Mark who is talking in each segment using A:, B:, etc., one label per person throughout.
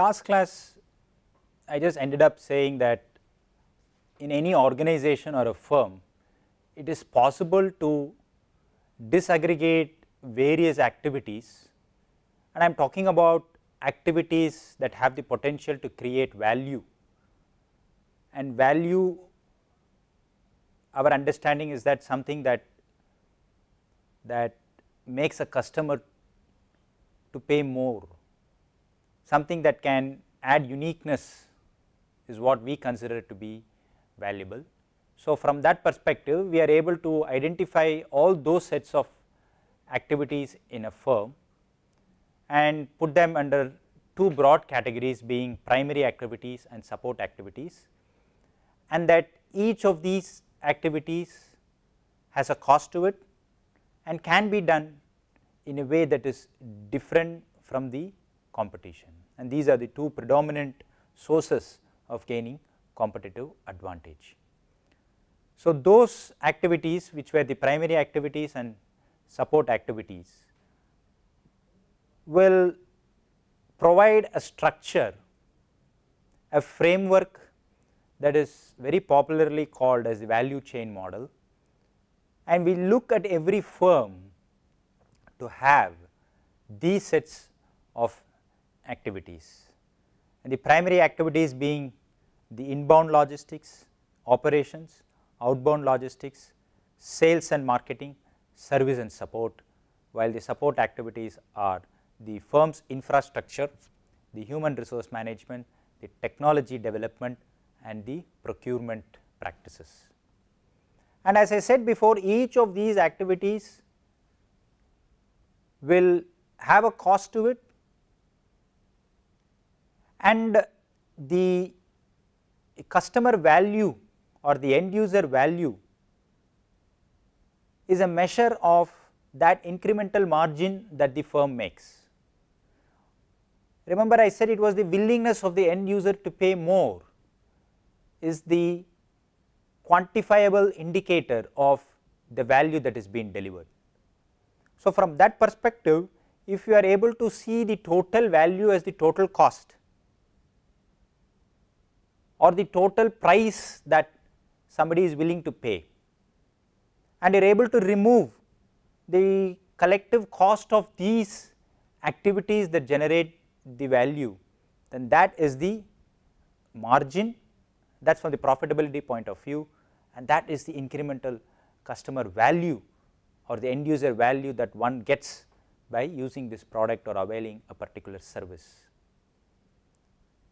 A: last class I just ended up saying that in any organization or a firm, it is possible to disaggregate various activities. And I am talking about activities that have the potential to create value. And value our understanding is that something that that makes a customer to pay more something that can add uniqueness is what we consider to be valuable. So, from that perspective we are able to identify all those sets of activities in a firm and put them under two broad categories being primary activities and support activities and that each of these activities has a cost to it and can be done in a way that is different from the competition and these are the two predominant sources of gaining competitive advantage. So, those activities which were the primary activities and support activities will provide a structure, a framework that is very popularly called as the value chain model and we look at every firm to have these sets of activities and the primary activities being the inbound logistics, operations, outbound logistics, sales and marketing, service and support, while the support activities are the firm's infrastructure, the human resource management, the technology development and the procurement practices. And as I said before each of these activities will have a cost to it and the customer value or the end user value is a measure of that incremental margin that the firm makes. Remember I said it was the willingness of the end user to pay more is the quantifiable indicator of the value that is being delivered. So, from that perspective if you are able to see the total value as the total cost or the total price that somebody is willing to pay. And you are able to remove the collective cost of these activities that generate the value. Then that is the margin. That is from the profitability point of view. And that is the incremental customer value or the end user value that one gets by using this product or availing a particular service.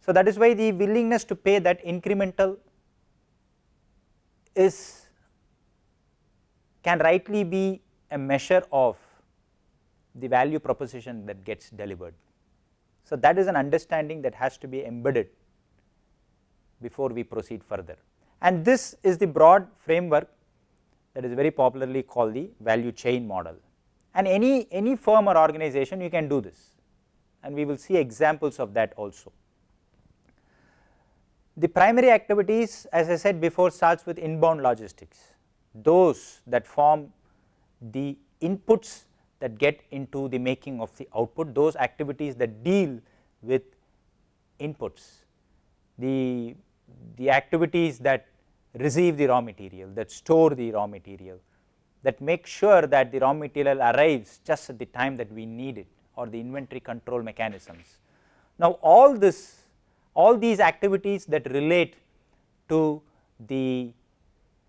A: So, that is why the willingness to pay that incremental is can rightly be a measure of the value proposition that gets delivered. So, that is an understanding that has to be embedded before we proceed further and this is the broad framework that is very popularly called the value chain model and any, any firm or organization you can do this and we will see examples of that also. The primary activities as I said before starts with inbound logistics, those that form the inputs that get into the making of the output, those activities that deal with inputs, the, the activities that receive the raw material, that store the raw material, that make sure that the raw material arrives just at the time that we need it or the inventory control mechanisms. Now, all this all these activities that relate to the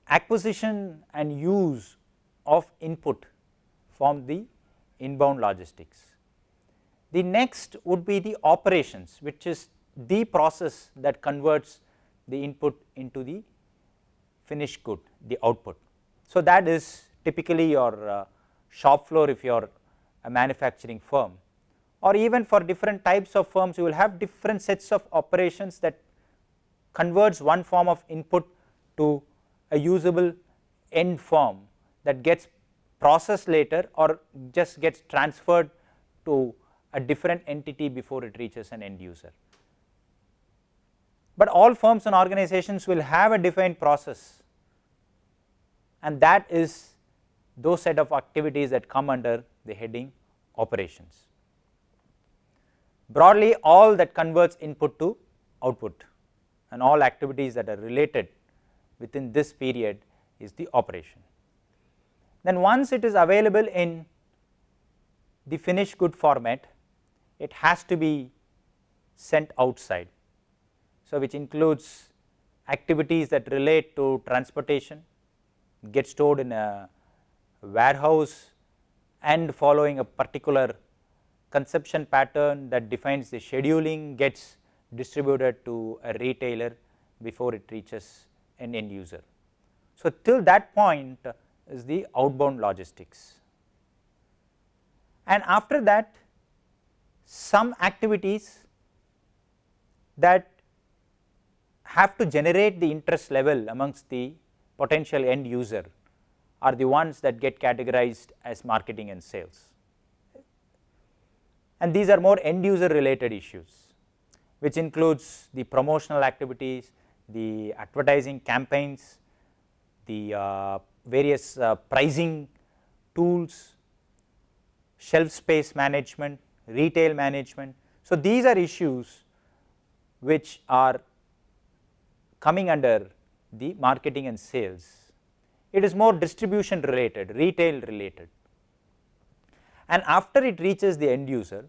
A: acquisition and use of input form the inbound logistics. The next would be the operations which is the process that converts the input into the finished good the output. So, that is typically your uh, shop floor if you are a manufacturing firm or even for different types of firms you will have different sets of operations that converts one form of input to a usable end form that gets processed later or just gets transferred to a different entity before it reaches an end user. But all firms and organizations will have a defined process and that is those set of activities that come under the heading operations. Broadly all that converts input to output and all activities that are related within this period is the operation. Then once it is available in the finished good format, it has to be sent outside. So, which includes activities that relate to transportation, get stored in a warehouse and following a particular consumption pattern that defines the scheduling gets distributed to a retailer before it reaches an end user. So, till that point is the outbound logistics and after that some activities that have to generate the interest level amongst the potential end user are the ones that get categorized as marketing and sales. And these are more end user related issues which includes the promotional activities, the advertising campaigns, the uh, various uh, pricing tools, shelf space management, retail management. So, these are issues which are coming under the marketing and sales. It is more distribution related, retail related and after it reaches the end user,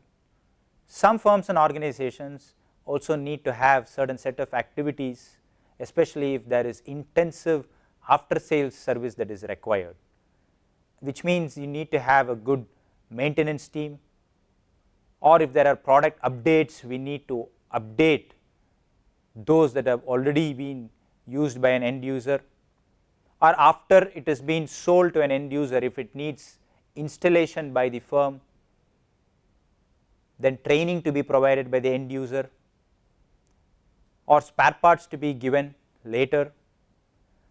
A: some firms and organizations also need to have certain set of activities especially if there is intensive after sales service that is required, which means you need to have a good maintenance team. Or if there are product updates we need to update those that have already been used by an end user. Or after it has been sold to an end user if it needs installation by the firm then training to be provided by the end user or spare parts to be given later.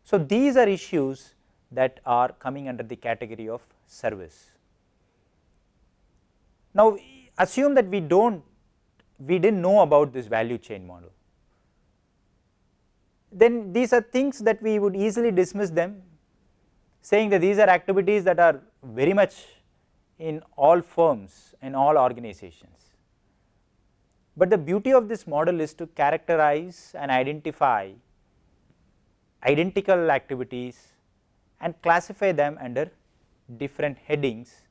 A: So, these are issues that are coming under the category of service. Now, assume that we do not we did not know about this value chain model, then these are things that we would easily dismiss them saying that these are activities that are very much in all firms in all organizations. But the beauty of this model is to characterize and identify identical activities and classify them under different headings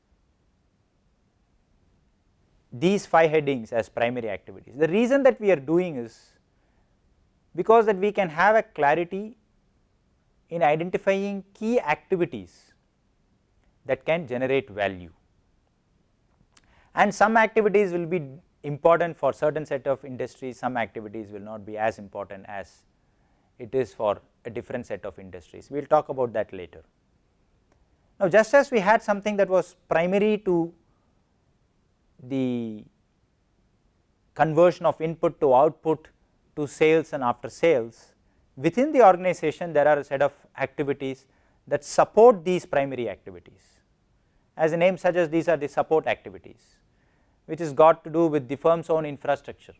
A: these 5 headings as primary activities. The reason that we are doing is because that we can have a clarity in identifying key activities that can generate value and some activities will be important for certain set of industries, some activities will not be as important as it is for a different set of industries. We will talk about that later. Now, just as we had something that was primary to the conversion of input to output to sales and after sales, within the organization there are a set of activities that support these primary activities. As the name suggests these are the support activities which is got to do with the firm's own infrastructure,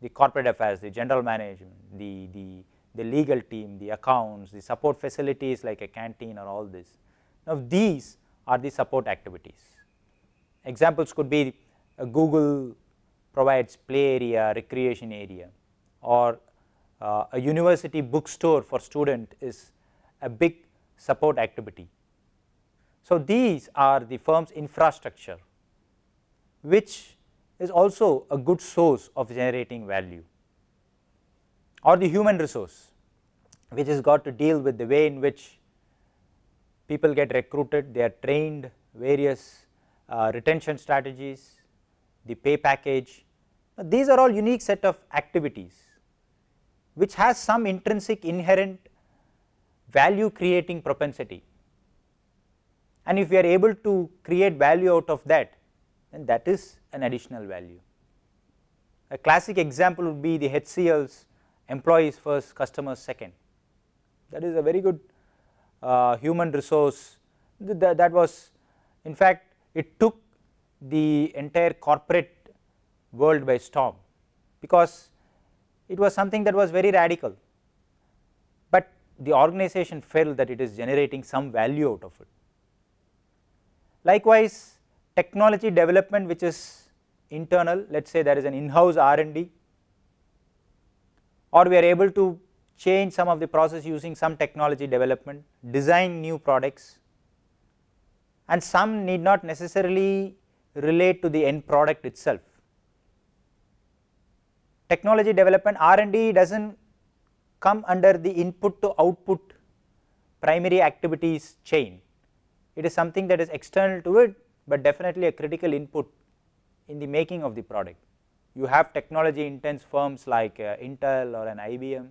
A: the corporate affairs, the general management, the, the, the legal team, the accounts, the support facilities like a canteen or all this. Now, these are the support activities. Examples could be uh, Google provides play area, recreation area or uh, a university bookstore for student is a big support activity. So, these are the firm's infrastructure which is also a good source of generating value or the human resource which has got to deal with the way in which people get recruited, they are trained various uh, retention strategies, the pay package. These are all unique set of activities which has some intrinsic inherent value creating propensity. And if we are able to create value out of that then that is an additional value. A classic example would be the HCL's employees first customers second. That is a very good uh, human resource. That, that was in fact it took the entire corporate world by storm. Because it was something that was very radical, but the organization felt that it is generating some value out of it. Likewise, technology development which is internal let us say there is an in-house R&D or we are able to change some of the process using some technology development, design new products and some need not necessarily relate to the end product itself. Technology development R&D does not come under the input to output primary activities chain, it is something that is external to it, but definitely a critical input in the making of the product. You have technology intense firms like uh, Intel or an IBM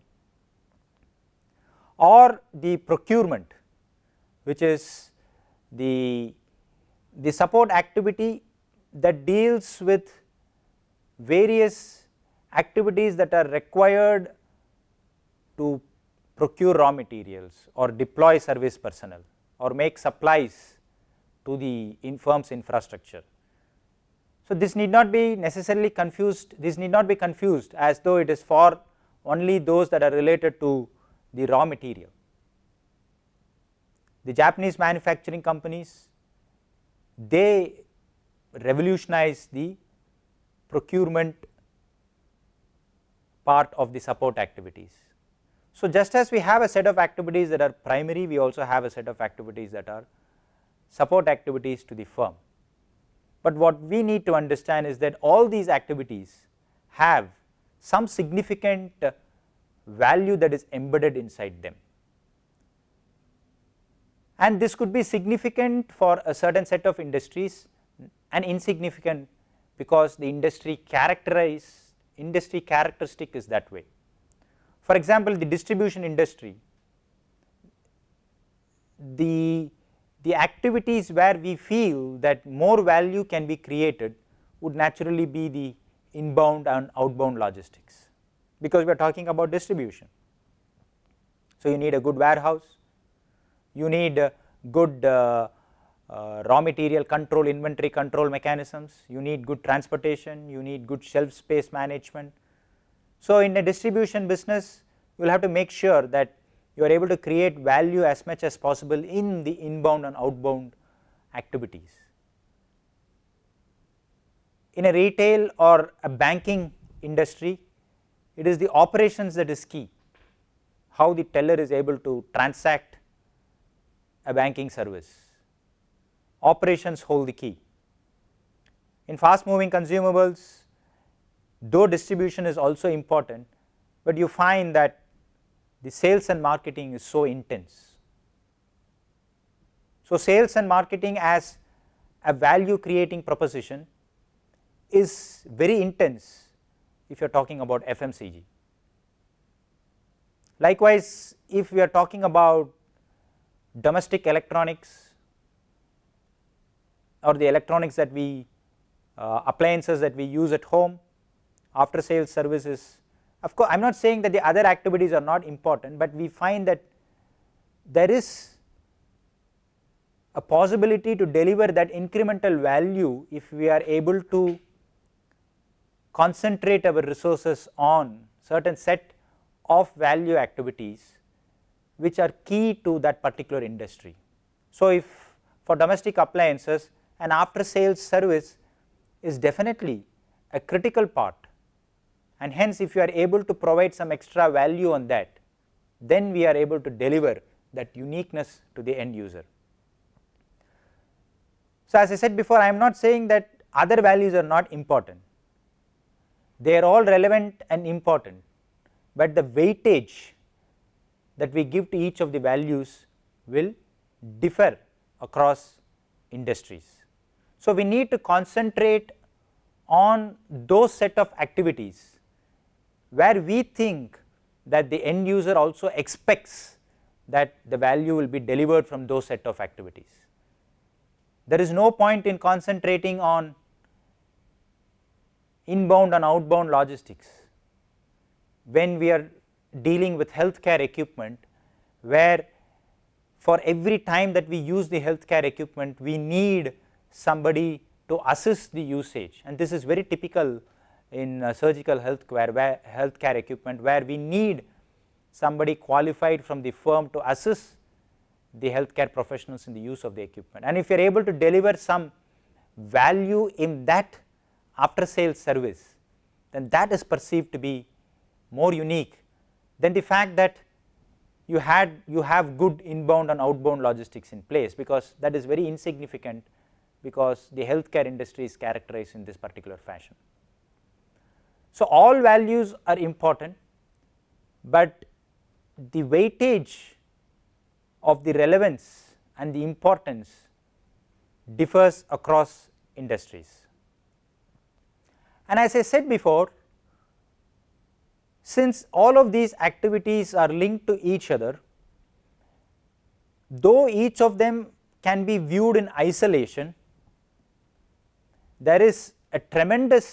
A: or the procurement which is the, the support activity that deals with various activities that are required to procure raw materials or deploy service personnel or make supplies to the in firm's infrastructure. So, this need not be necessarily confused, this need not be confused as though it is for only those that are related to the raw material. The Japanese manufacturing companies, they revolutionize the procurement part of the support activities. So, just as we have a set of activities that are primary, we also have a set of activities that are support activities to the firm. But what we need to understand is that all these activities have some significant uh, value that is embedded inside them. And this could be significant for a certain set of industries and insignificant because the industry characterize industry characteristic is that way. For example, the distribution industry, the, the activities where we feel that more value can be created would naturally be the inbound and outbound logistics, because we are talking about distribution. So, you need a good warehouse, you need good uh, uh, raw material control, inventory control mechanisms, you need good transportation, you need good shelf space management, so, in a distribution business you will have to make sure that you are able to create value as much as possible in the inbound and outbound activities. In a retail or a banking industry it is the operations that is key, how the teller is able to transact a banking service, operations hold the key. In fast moving consumables though distribution is also important, but you find that the sales and marketing is so intense. So, sales and marketing as a value creating proposition is very intense if you are talking about FMCG. Likewise, if we are talking about domestic electronics or the electronics that we uh, appliances that we use at home after sales services. Of course, I am not saying that the other activities are not important, but we find that there is a possibility to deliver that incremental value if we are able to concentrate our resources on certain set of value activities which are key to that particular industry. So, if for domestic appliances an after sales service is definitely a critical part and hence if you are able to provide some extra value on that then we are able to deliver that uniqueness to the end user. So, as I said before I am not saying that other values are not important, they are all relevant and important, but the weightage that we give to each of the values will differ across industries. So, we need to concentrate on those set of activities where we think that the end user also expects that the value will be delivered from those set of activities. There is no point in concentrating on inbound and outbound logistics when we are dealing with healthcare equipment where for every time that we use the healthcare equipment we need somebody to assist the usage and this is very typical in uh, surgical healthcare where healthcare equipment where we need somebody qualified from the firm to assist the healthcare professionals in the use of the equipment. And if you are able to deliver some value in that after sales service then that is perceived to be more unique than the fact that you had you have good inbound and outbound logistics in place because that is very insignificant because the healthcare industry is characterized in this particular fashion. So, all values are important, but the weightage of the relevance and the importance differs across industries. And as I said before, since all of these activities are linked to each other, though each of them can be viewed in isolation, there is a tremendous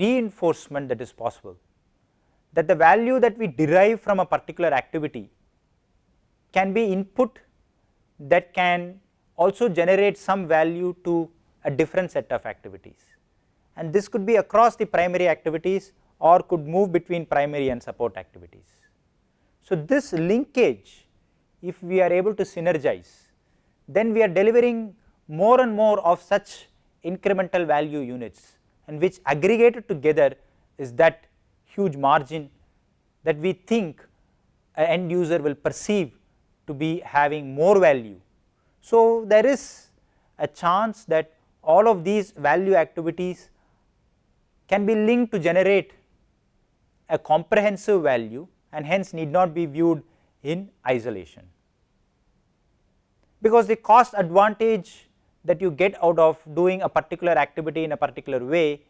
A: reinforcement that is possible that the value that we derive from a particular activity can be input that can also generate some value to a different set of activities and this could be across the primary activities or could move between primary and support activities. So, this linkage if we are able to synergize then we are delivering more and more of such incremental value units and which aggregated together is that huge margin that we think an end user will perceive to be having more value. So, there is a chance that all of these value activities can be linked to generate a comprehensive value and hence need not be viewed in isolation. Because the cost advantage that you get out of doing a particular activity in a particular way,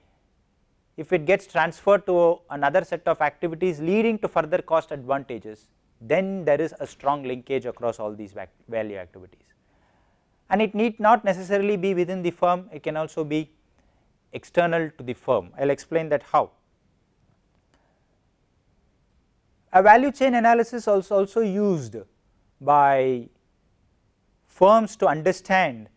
A: if it gets transferred to another set of activities leading to further cost advantages, then there is a strong linkage across all these value activities. And it need not necessarily be within the firm, it can also be external to the firm, I will explain that how. A value chain analysis also also used by firms to understand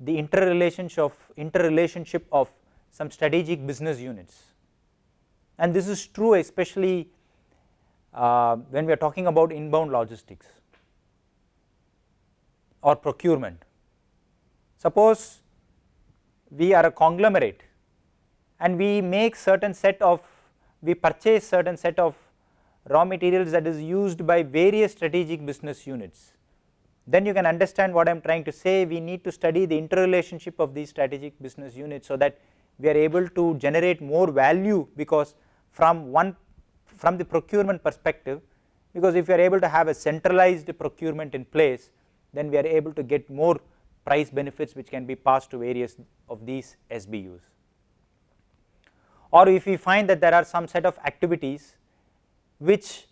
A: the interrelationship of interrelationship of some strategic business units and this is true especially uh, when we are talking about inbound logistics or procurement. Suppose we are a conglomerate and we make certain set of we purchase certain set of raw materials that is used by various strategic business units then you can understand what I am trying to say we need to study the interrelationship of these strategic business units so that we are able to generate more value because from one from the procurement perspective because if you are able to have a centralized procurement in place then we are able to get more price benefits which can be passed to various of these SBUs. Or if we find that there are some set of activities which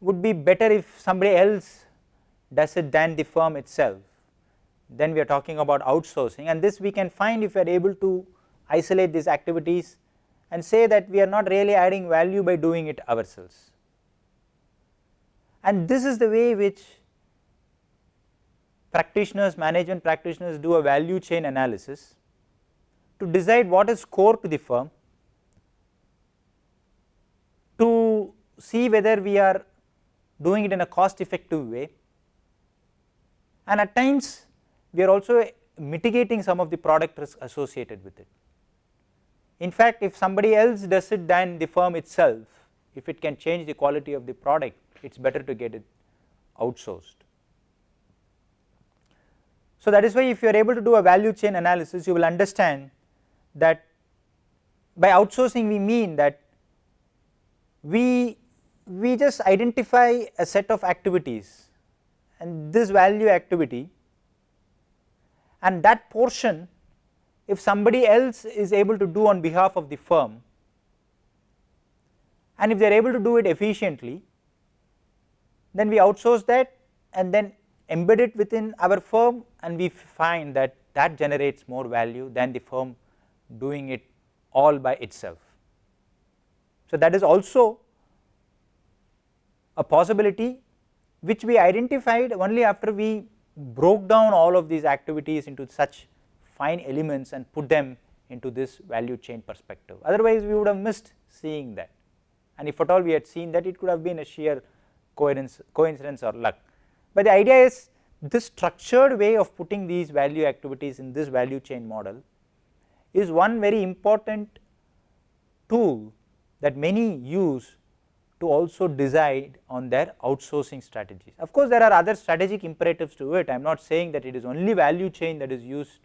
A: would be better if somebody else does it than the firm itself then we are talking about outsourcing and this we can find if we are able to isolate these activities and say that we are not really adding value by doing it ourselves. And this is the way which practitioners management practitioners do a value chain analysis to decide what is core to the firm to see whether we are doing it in a cost effective way and at times we are also mitigating some of the product risk associated with it. In fact, if somebody else does it than the firm itself, if it can change the quality of the product, it is better to get it outsourced. So, that is why if you are able to do a value chain analysis, you will understand that by outsourcing we mean that we, we just identify a set of activities and this value activity and that portion if somebody else is able to do on behalf of the firm and if they are able to do it efficiently then we outsource that and then embed it within our firm and we find that that generates more value than the firm doing it all by itself. So, that is also a possibility which we identified only after we broke down all of these activities into such fine elements and put them into this value chain perspective otherwise we would have missed seeing that and if at all we had seen that it could have been a sheer coincidence, coincidence or luck. But the idea is this structured way of putting these value activities in this value chain model is one very important tool that many use to also decide on their outsourcing strategies. Of course, there are other strategic imperatives to it, I am not saying that it is only value chain that is used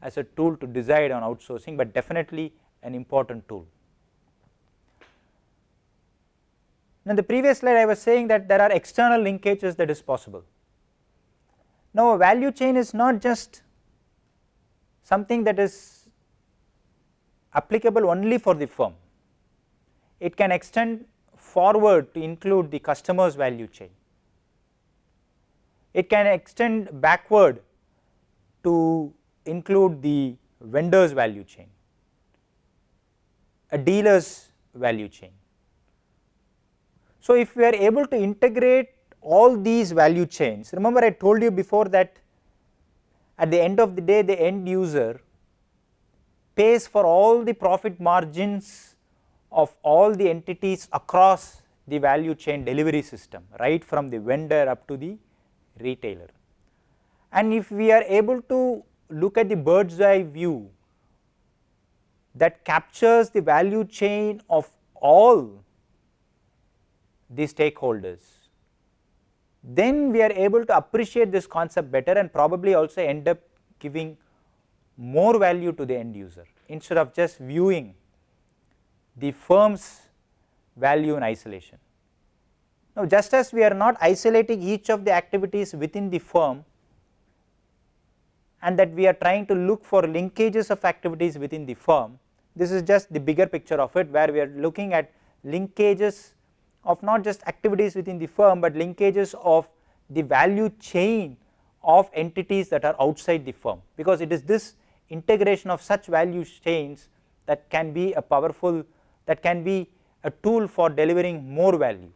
A: as a tool to decide on outsourcing, but definitely an important tool. Now, in the previous slide I was saying that there are external linkages that is possible. Now, a value chain is not just something that is applicable only for the firm, it can extend forward to include the customer's value chain. It can extend backward to include the vendor's value chain, a dealer's value chain. So, if we are able to integrate all these value chains, remember I told you before that at the end of the day the end user pays for all the profit margins of all the entities across the value chain delivery system right from the vendor up to the retailer. And if we are able to look at the bird's eye view that captures the value chain of all the stakeholders, then we are able to appreciate this concept better and probably also end up giving more value to the end user instead of just viewing the firm's value in isolation. Now, just as we are not isolating each of the activities within the firm and that we are trying to look for linkages of activities within the firm, this is just the bigger picture of it where we are looking at linkages of not just activities within the firm, but linkages of the value chain of entities that are outside the firm, because it is this integration of such value chains that can be a powerful that can be a tool for delivering more value.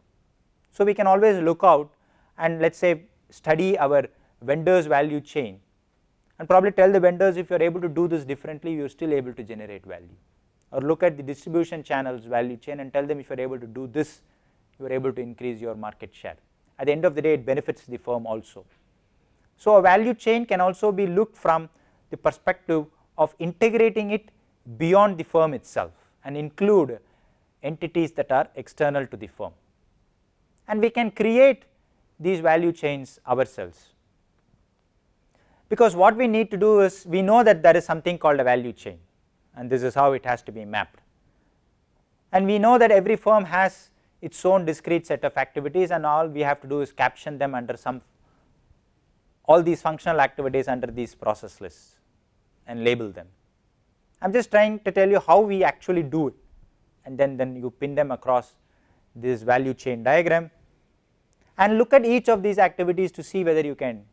A: So, we can always look out and let us say study our vendors value chain and probably tell the vendors if you are able to do this differently you are still able to generate value or look at the distribution channels value chain and tell them if you are able to do this you are able to increase your market share. At the end of the day it benefits the firm also. So, a value chain can also be looked from the perspective of integrating it beyond the firm itself and include entities that are external to the firm. And we can create these value chains ourselves, because what we need to do is we know that there is something called a value chain and this is how it has to be mapped. And we know that every firm has its own discrete set of activities and all we have to do is caption them under some all these functional activities under these process lists and label them. I am just trying to tell you how we actually do it. And then, then you pin them across this value chain diagram. And look at each of these activities to see whether you can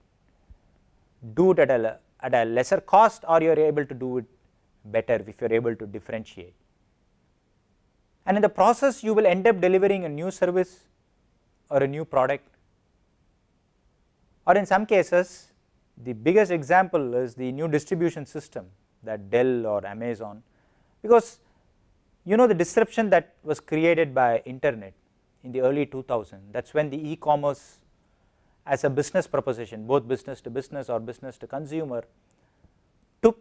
A: do it at a, at a lesser cost or you are able to do it better if you are able to differentiate. And in the process you will end up delivering a new service or a new product. Or in some cases the biggest example is the new distribution system that Dell or Amazon because you know the disruption that was created by internet in the early 2000 that is when the e-commerce as a business proposition both business to business or business to consumer took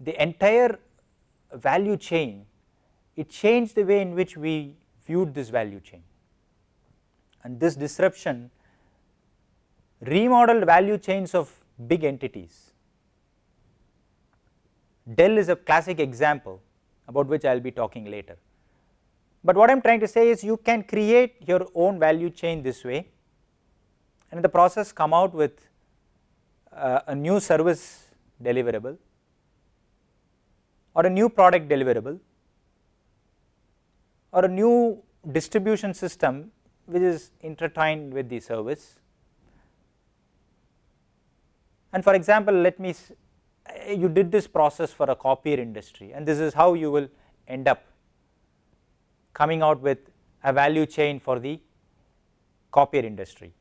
A: the entire value chain it changed the way in which we viewed this value chain and this disruption remodeled value chains of big entities. Dell is a classic example about which I will be talking later. But what I am trying to say is you can create your own value chain this way and in the process come out with uh, a new service deliverable or a new product deliverable or a new distribution system which is intertwined with the service. And for example, let me you did this process for a copier industry and this is how you will end up coming out with a value chain for the copier industry.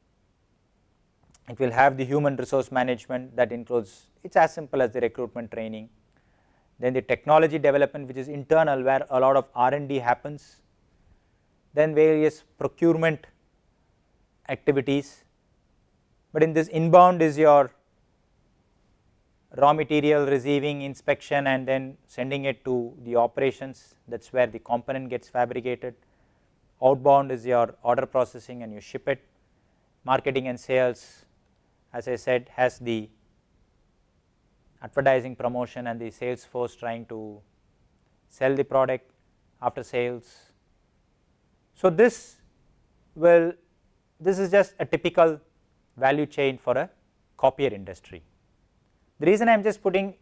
A: It will have the human resource management that includes it is as simple as the recruitment training, then the technology development which is internal where a lot of R&D happens, then various procurement activities, but in this inbound is your raw material receiving inspection and then sending it to the operations that is where the component gets fabricated. Outbound is your order processing and you ship it. Marketing and sales as I said has the advertising promotion and the sales force trying to sell the product after sales. So, this will this is just a typical value chain for a copier industry. The reason I am just putting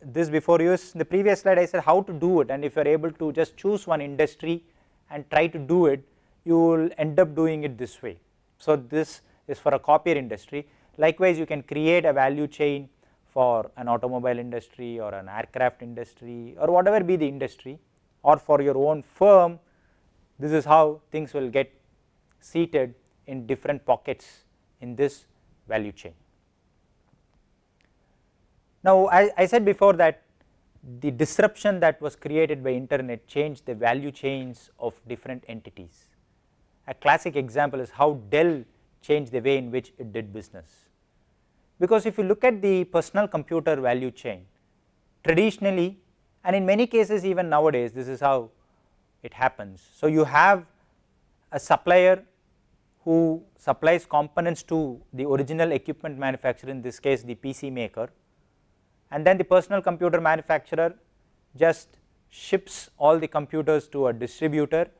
A: this before you is in the previous slide I said how to do it and if you are able to just choose one industry and try to do it you will end up doing it this way. So, this is for a copier industry likewise you can create a value chain for an automobile industry or an aircraft industry or whatever be the industry or for your own firm this is how things will get seated in different pockets in this value chain. Now, I, I said before that the disruption that was created by internet changed the value chains of different entities. A classic example is how Dell changed the way in which it did business. Because if you look at the personal computer value chain, traditionally and in many cases even nowadays this is how it happens. So, you have a supplier who supplies components to the original equipment manufacturer in this case the PC maker and then the personal computer manufacturer just ships all the computers to a distributor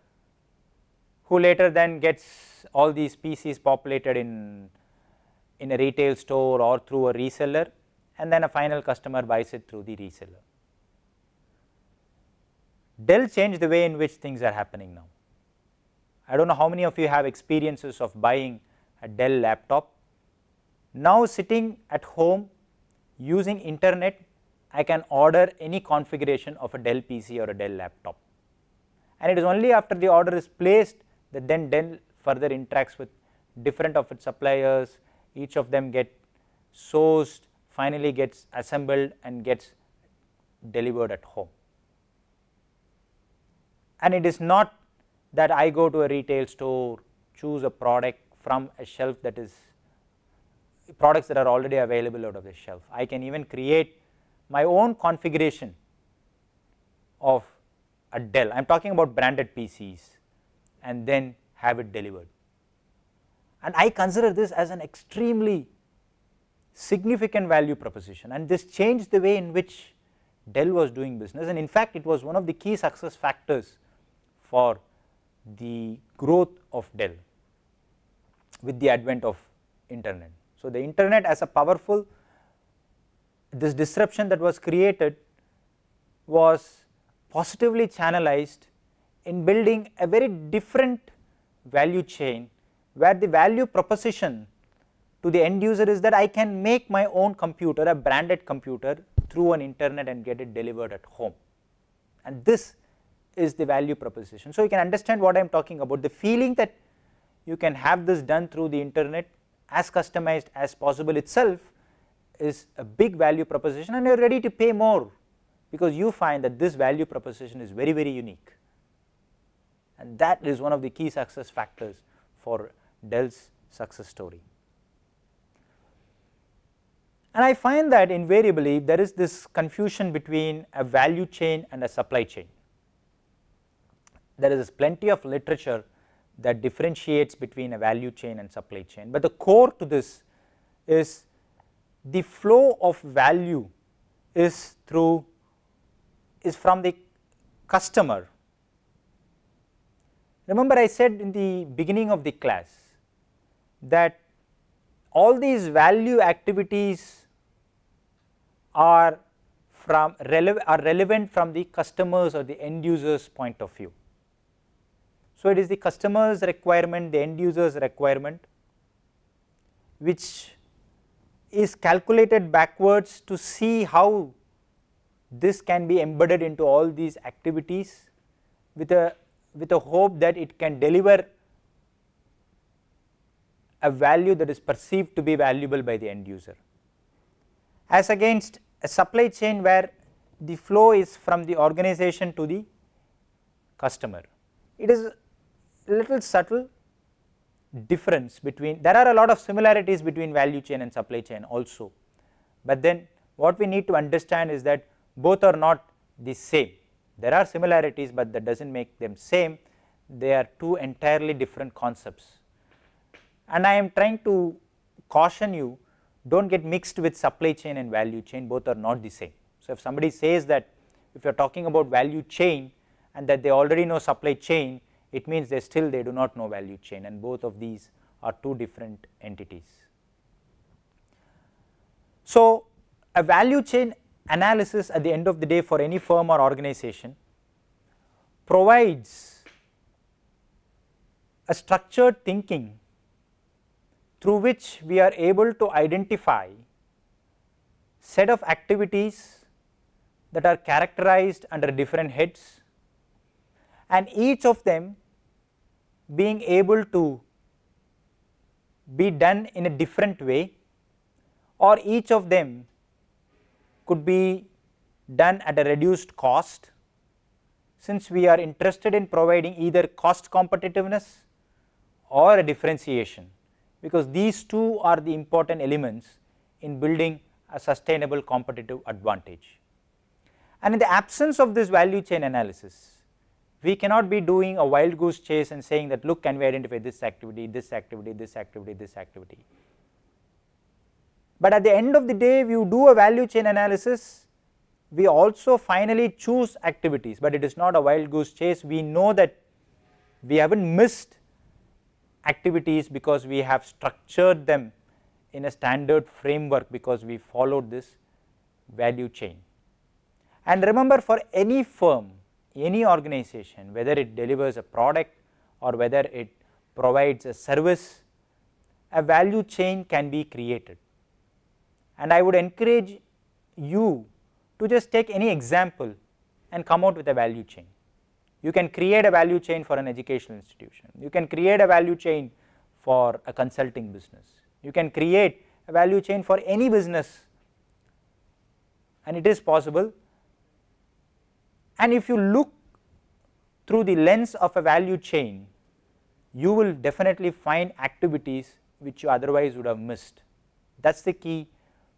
A: who later then gets all these PCs populated in, in a retail store or through a reseller and then a final customer buys it through the reseller. Dell changed the way in which things are happening now. I do not know how many of you have experiences of buying a Dell laptop. Now sitting at home using internet I can order any configuration of a Dell PC or a Dell laptop and it is only after the order is placed that then Dell further interacts with different of its suppliers each of them get sourced finally gets assembled and gets delivered at home. And it is not that I go to a retail store choose a product from a shelf that is products that are already available out of the shelf. I can even create my own configuration of a Dell, I am talking about branded PCs and then have it delivered. And I consider this as an extremely significant value proposition and this changed the way in which Dell was doing business and in fact, it was one of the key success factors for the growth of Dell with the advent of internet. So, the internet as a powerful this disruption that was created was positively channelized in building a very different value chain where the value proposition to the end user is that I can make my own computer a branded computer through an internet and get it delivered at home and this is the value proposition. So, you can understand what I am talking about the feeling that you can have this done through the internet as customized as possible itself is a big value proposition and you are ready to pay more because you find that this value proposition is very very unique and that is one of the key success factors for Dell's success story. And I find that invariably there is this confusion between a value chain and a supply chain. There is plenty of literature that differentiates between a value chain and supply chain, but the core to this is the flow of value is through is from the customer. Remember I said in the beginning of the class that all these value activities are from are relevant from the customers or the end users point of view. So, it is the customer's requirement, the end user's requirement which is calculated backwards to see how this can be embedded into all these activities with a with a hope that it can deliver a value that is perceived to be valuable by the end user. As against a supply chain where the flow is from the organization to the customer. It is little subtle difference between there are a lot of similarities between value chain and supply chain also, but then what we need to understand is that both are not the same. There are similarities, but that does not make them same, they are two entirely different concepts. And I am trying to caution you do not get mixed with supply chain and value chain, both are not the same. So, if somebody says that if you are talking about value chain and that they already know supply chain, it means they still they do not know value chain and both of these are two different entities. So, a value chain analysis at the end of the day for any firm or organization provides a structured thinking through which we are able to identify set of activities that are characterized under different heads and each of them being able to be done in a different way or each of them could be done at a reduced cost since we are interested in providing either cost competitiveness or a differentiation because these two are the important elements in building a sustainable competitive advantage. And in the absence of this value chain analysis we cannot be doing a wild goose chase and saying that look can we identify this activity, this activity, this activity, this activity. But at the end of the day if you do a value chain analysis we also finally choose activities, but it is not a wild goose chase we know that we have not missed activities because we have structured them in a standard framework because we followed this value chain. And remember for any firm any organization whether it delivers a product or whether it provides a service, a value chain can be created. And I would encourage you to just take any example and come out with a value chain. You can create a value chain for an educational institution, you can create a value chain for a consulting business, you can create a value chain for any business and it is possible and if you look through the lens of a value chain, you will definitely find activities which you otherwise would have missed. That is the key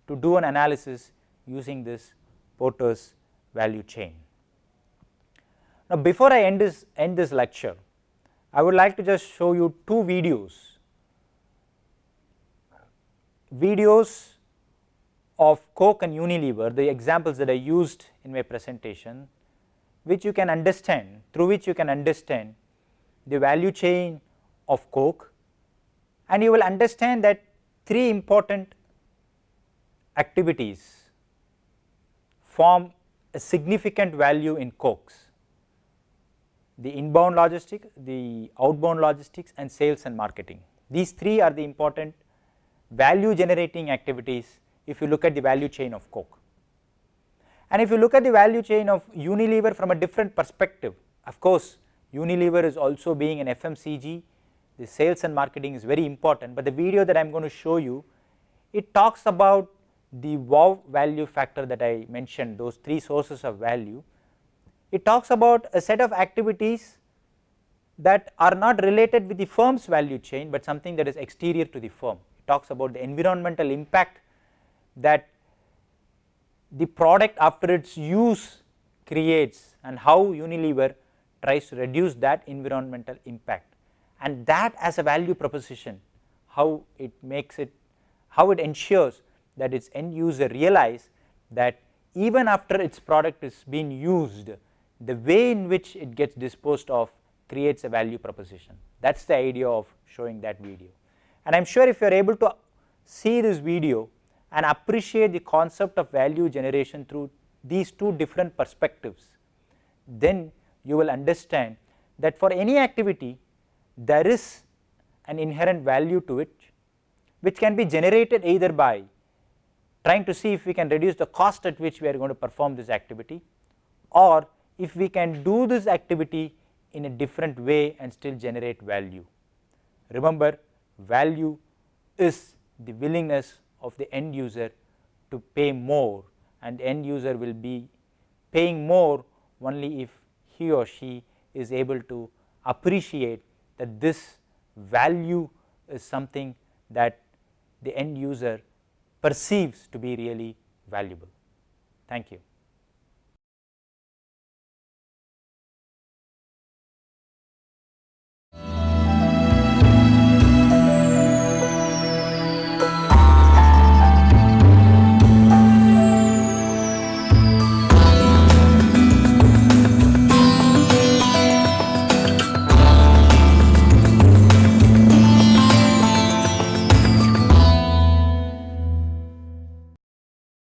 A: to do an analysis using this Porter's value chain. Now, before I end this, end this lecture, I would like to just show you two videos, videos of Coke and Unilever, the examples that I used in my presentation which you can understand through which you can understand the value chain of coke and you will understand that three important activities form a significant value in cokes the inbound logistics, the outbound logistics and sales and marketing. These three are the important value generating activities if you look at the value chain of coke. And if you look at the value chain of Unilever from a different perspective, of course, Unilever is also being an FMCG, the sales and marketing is very important, but the video that I am going to show you, it talks about the wow value factor that I mentioned, those three sources of value. It talks about a set of activities that are not related with the firm's value chain, but something that is exterior to the firm. It talks about the environmental impact that the product after its use creates and how Unilever tries to reduce that environmental impact. And that as a value proposition how it makes it how it ensures that its end user realize that even after its product is being used the way in which it gets disposed of creates a value proposition. That is the idea of showing that video. And I am sure if you are able to see this video and appreciate the concept of value generation through these two different perspectives, then you will understand that for any activity there is an inherent value to it which can be generated either by trying to see if we can reduce the cost at which we are going to perform this activity or if we can do this activity in a different way and still generate value. Remember value is the willingness of the end user to pay more and the end user will be paying more only if he or she is able to appreciate that this value is something that the end user perceives to be really valuable. Thank you.